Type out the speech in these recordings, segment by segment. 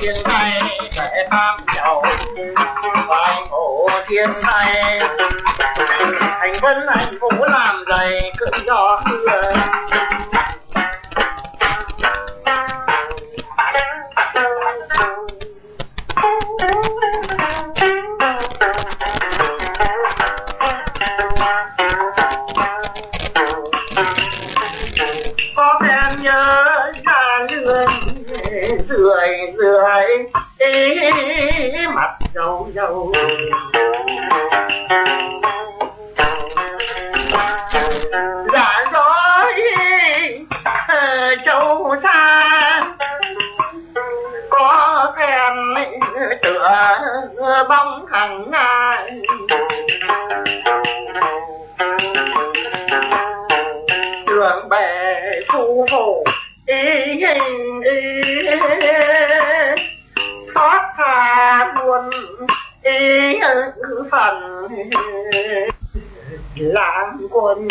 天灾在他脚，万古天灾，thành vân hạnh vũ làm dày cự do xưa đường bè khu hồ ý hình ý xót xa buồn ý phần quân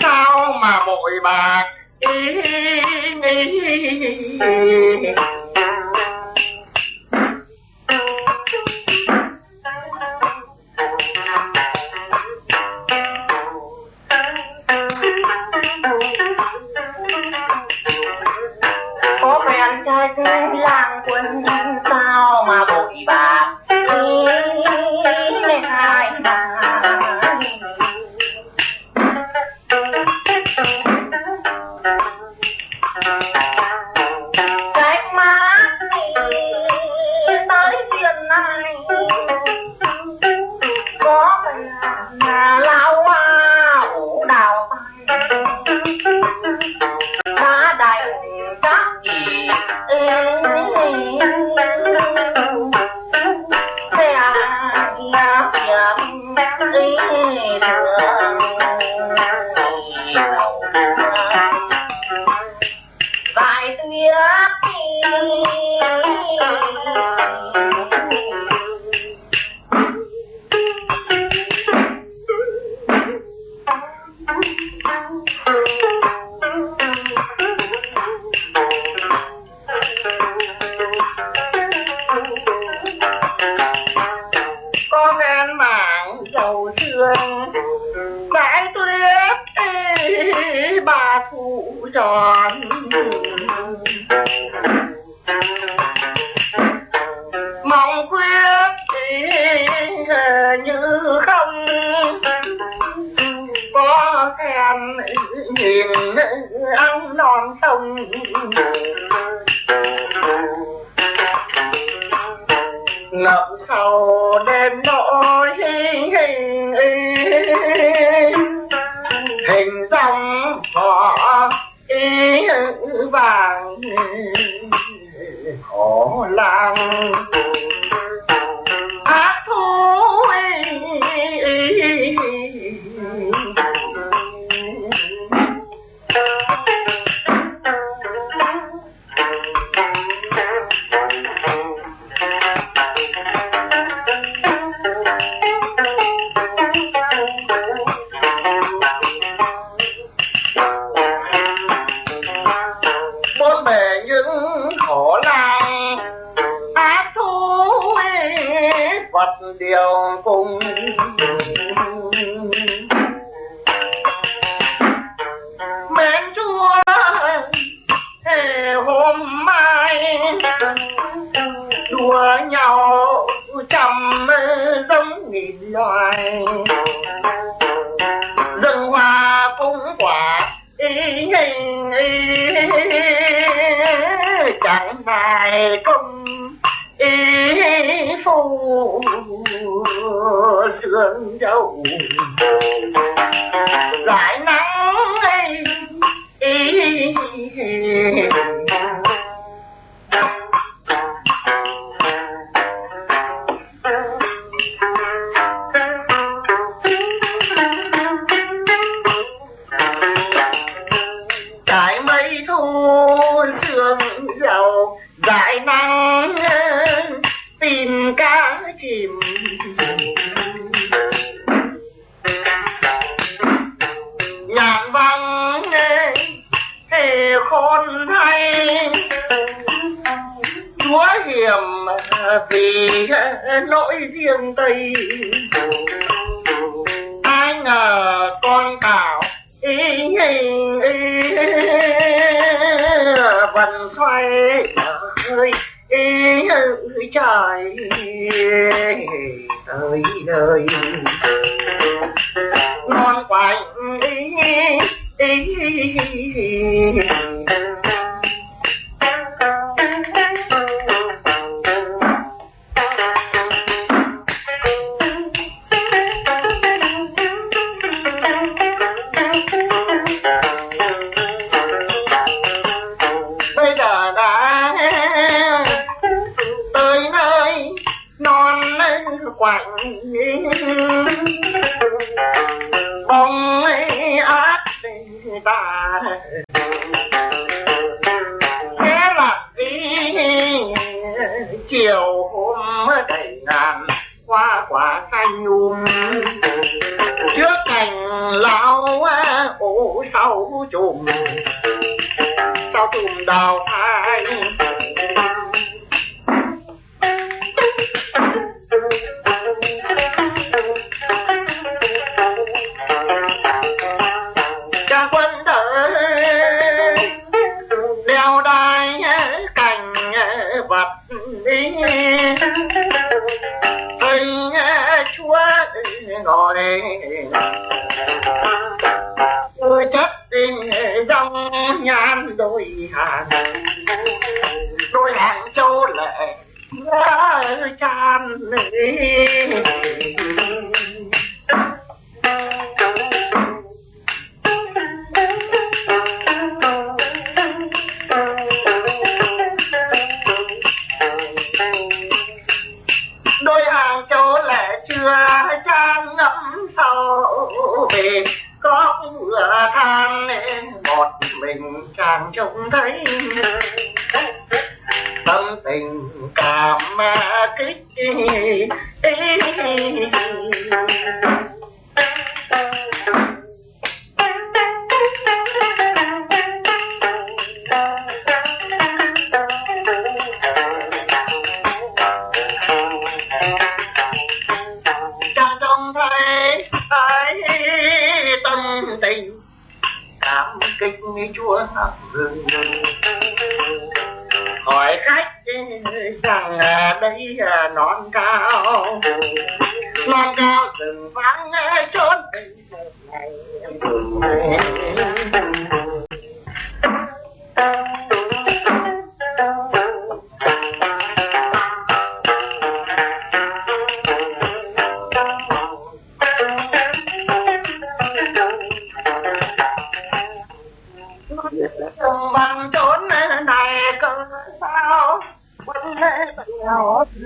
sao mà bội bạc ý, ý. tròn. Mong quyết thiên như không. Có em nhìn ông non dương dầu giải nắng ấy chúa hiểm à, vì à, nỗi riêng tây ai ngờ con cào ý, ý, ý, vần xoay ơi ý, trời ơi ơi non quạnh ý, ý, sau non cao. Non cao rừng vắng trốn bằng trốn này cơn sao? Quân nhỏ đi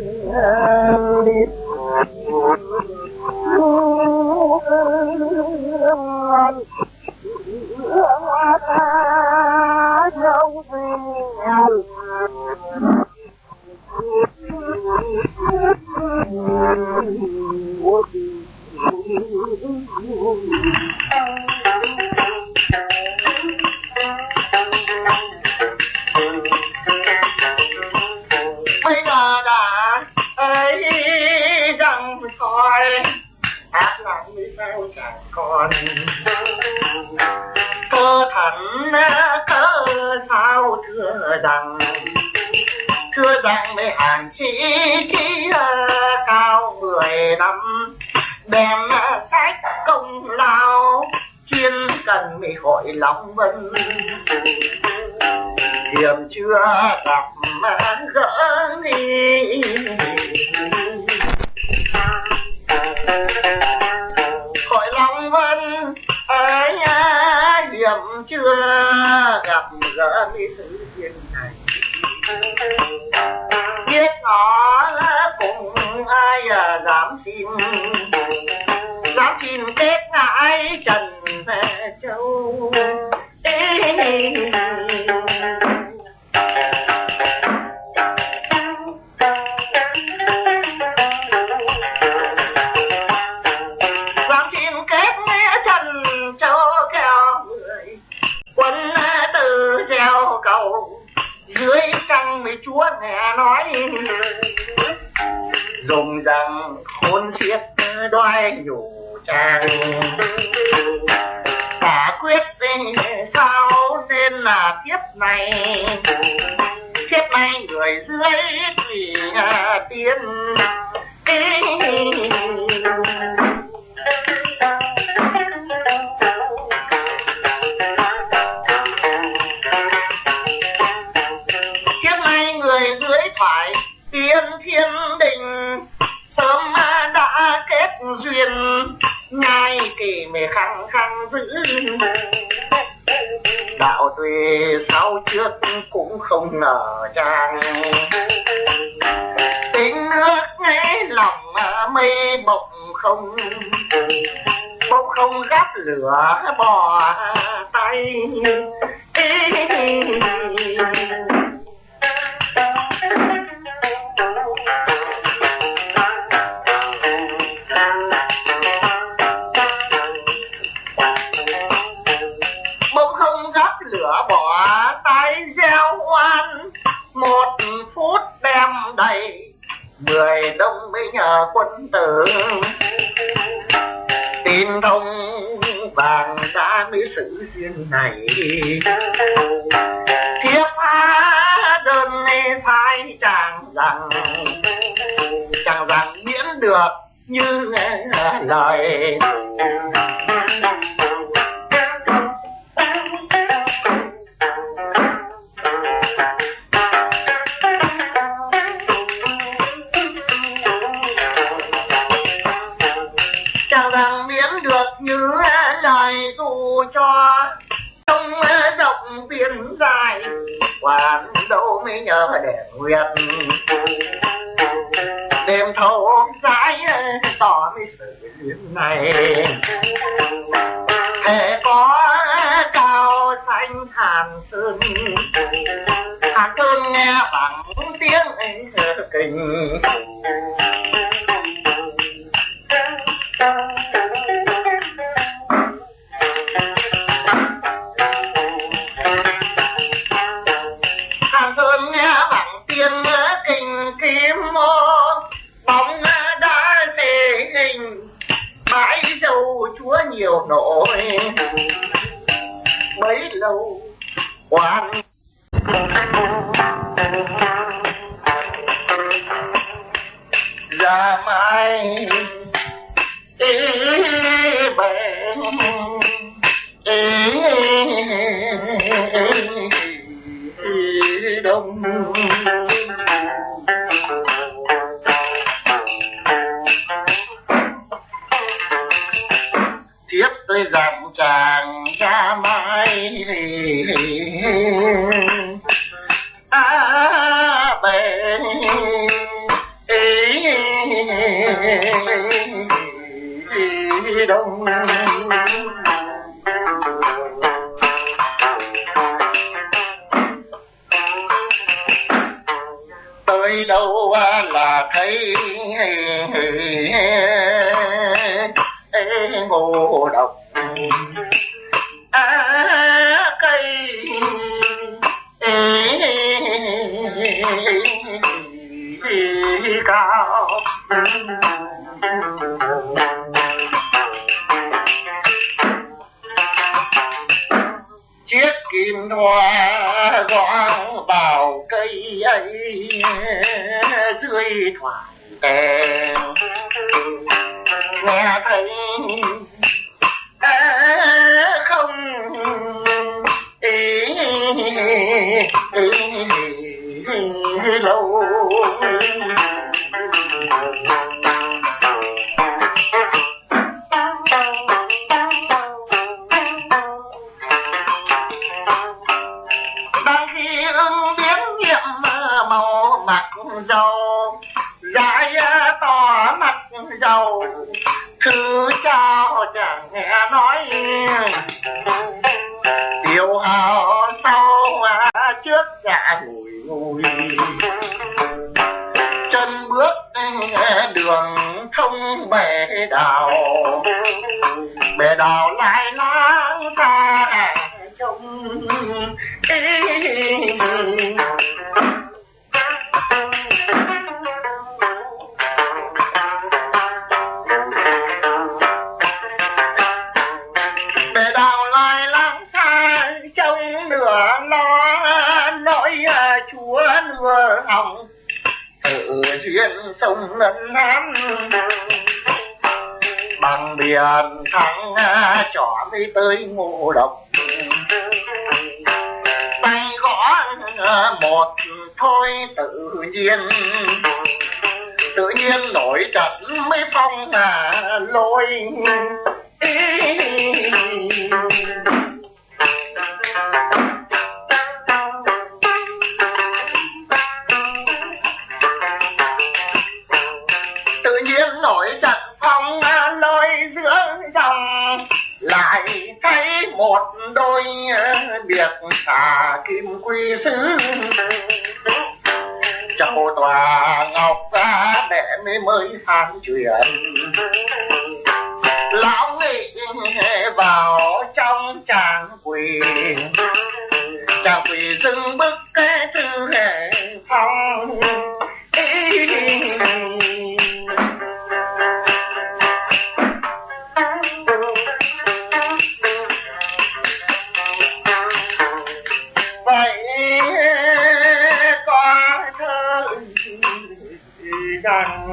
còn cơ thẳn cơ sao thưa rằng thưa rằng mấy hàng chỉ kia cao mười năm đem cách công lao chuyên cần mới hội lòng vân hiểm chưa gặp mà gỡ đi dám xin dám xin tết ngãi trần châu. Dám đạo tuy sau trước cũng không ngờ rằng tiếng nước nghe lòng mây bụng không bỗng không gắp lửa bỏ tay. Mười đông mới nhờ quân tử. Tin thông vàng đã mới sự duyên này. Thiếp á đơn phai chàng rằng chàng rằng miễn được như lời cho trong rộng biển dài. Quản đâu mới nhờ để nguyệt đêm thâu rãi tỏ mới sự duyên này thể có cao xanh hàn sơn. Hàn sơn nghe bằng chim kim hoa gõ vào cây ấy dưới thoảng đèn. Nghe thấy chân bước đường thông bể đào. Bể đào lại lang ta trông sông nam bằng biển thắng cho đi tới ngộ độc. Tay gõ một thôi tự nhiên. Tự nhiên nổi trận mới phong à lôi. mới than chuyện dan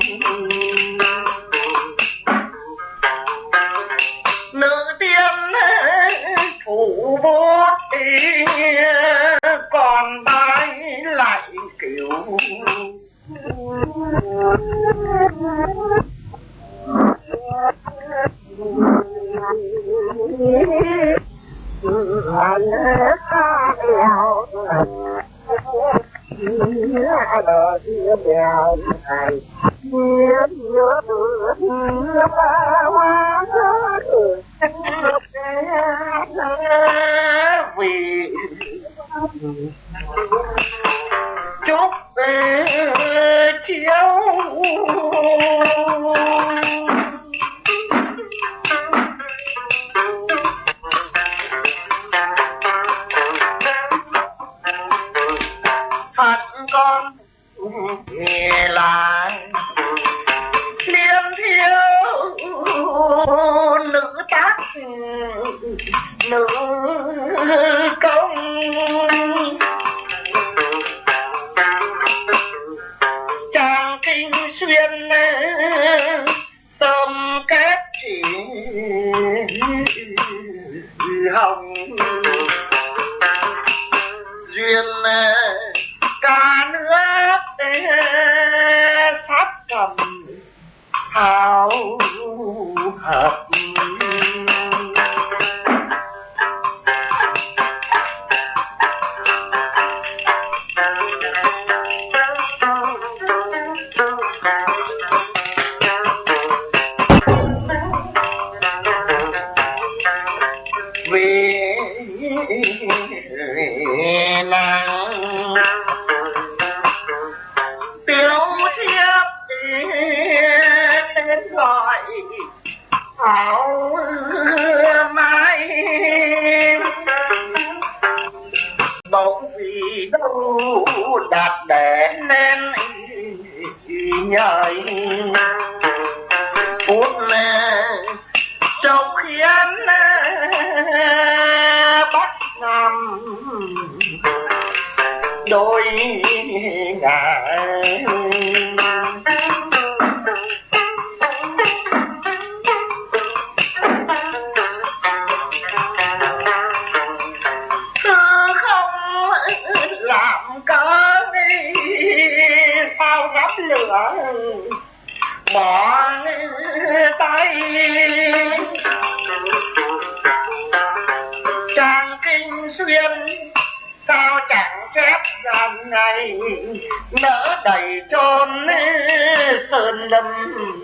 وسلم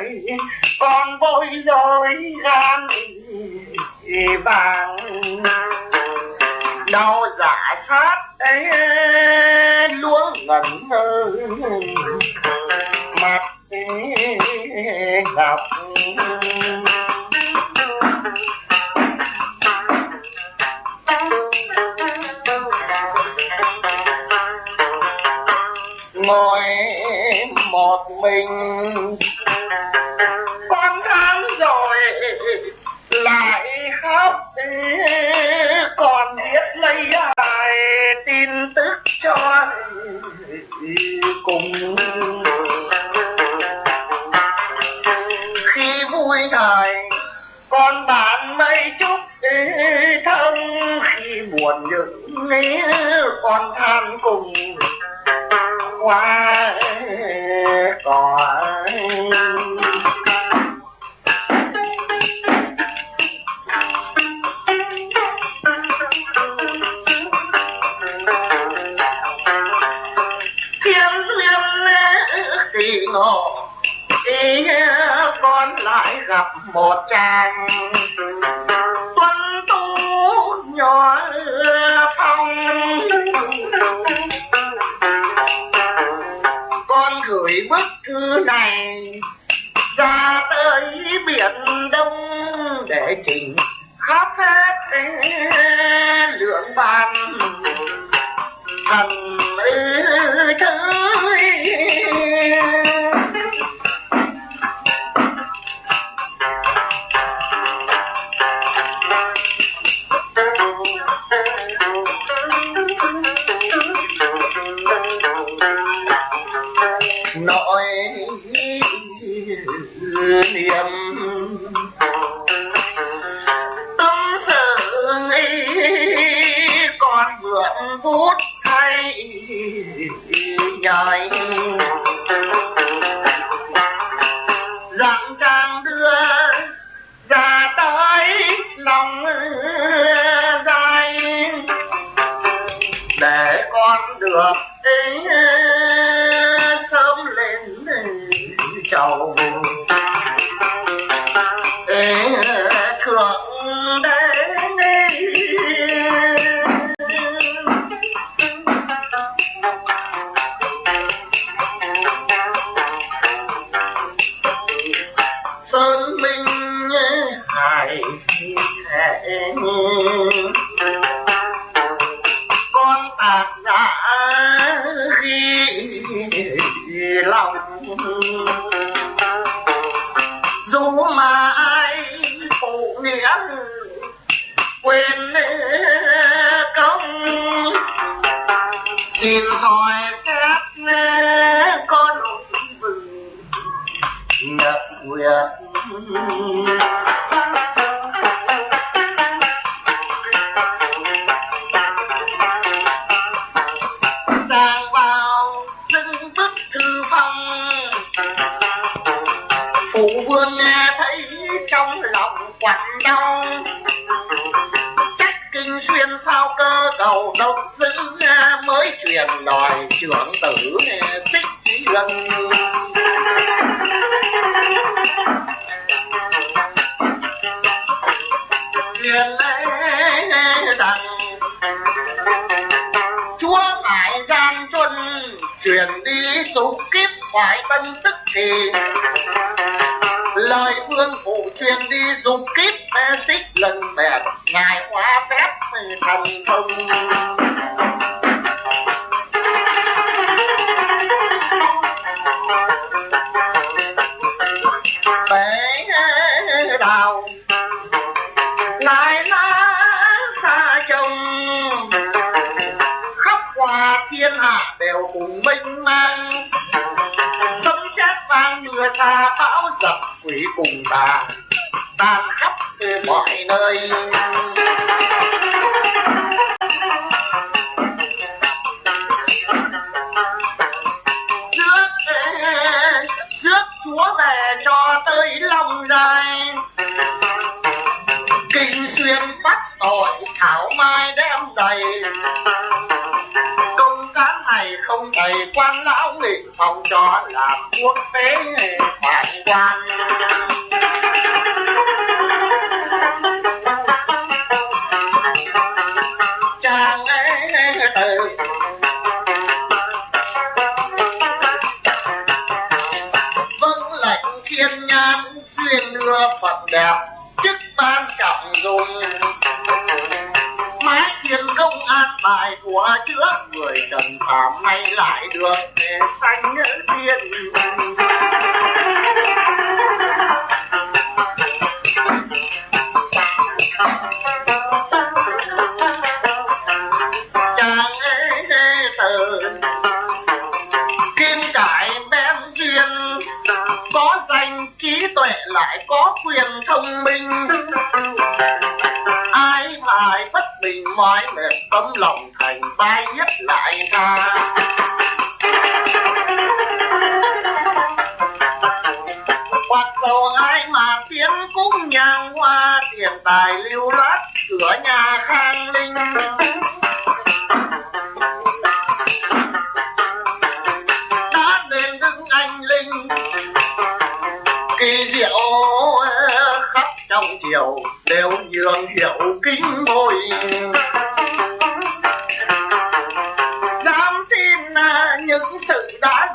đời con bối rối gan vàng. Đau giả sát ấy lúa ngẩn ngơ. Mặt ngọc ngồi một mình buồn những con than cùng hoa cỏ. Kiếm ý con lại gặp một chàng. Lòng nhau. Chắc kinh xuyên sao cơ cầu độc dữ mới truyền đòi trưởng tử xích lần. Truyền rằng, chúa phải gian truân truyền đi dục kiếp phải tân tức thì, lời vương phủ truyền đi dục kiếp xích lần bèn ngài hóa phép thần thông. Bể đào lại lá xa chồng thiên hạ đều cùng mênh mang. Sấm sét vang mưa xa bão dập quỷ cùng bà tan khắp mọi nơi. Trước, trước chúa về cho tới lòng dài. Kinh xuyên bắt tội thảo mai đem đầy. Công cán này không thầy quan lão nghị phòng cho làm quốc tế phải quan thiên nhãn duyên đưa phật đẹp, chức ban trọng dùng. Mái thiên công an bài của chữa người trần phạm nay lại được để sanh thiên tấm lòng thành vai nhất lại ta Quạt dầu ai mà tiến cũng nhang hoa, tiền tài lưu loát cửa nhà khang linh. Đã lên đứng anh linh, kỳ diệu khắp trong chiều đều nhường hiệu kính môi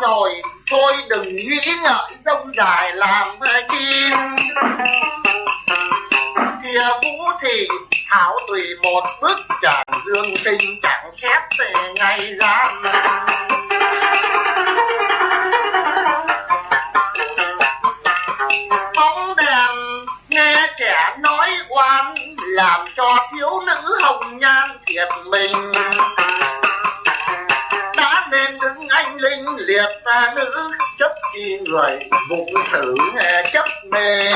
rồi thôi đừng nghĩ ngợi dông dài làm chim, kia vũ thì thảo tùy một bước tràn dương tinh chẳng khép về ngày gian anh linh liệt ta nữ, chấp chi người vụng xử nghe chấp mê.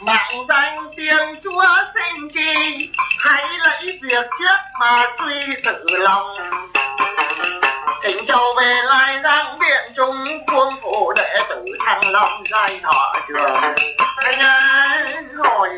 Mạng danh tiền chúa sinh chi, hãy lấy việc trước mà suy sự lòng. Kính châu về lai giang biện trung quân phụ đệ tử thăng long giai thọ trường. Anh ơi hồi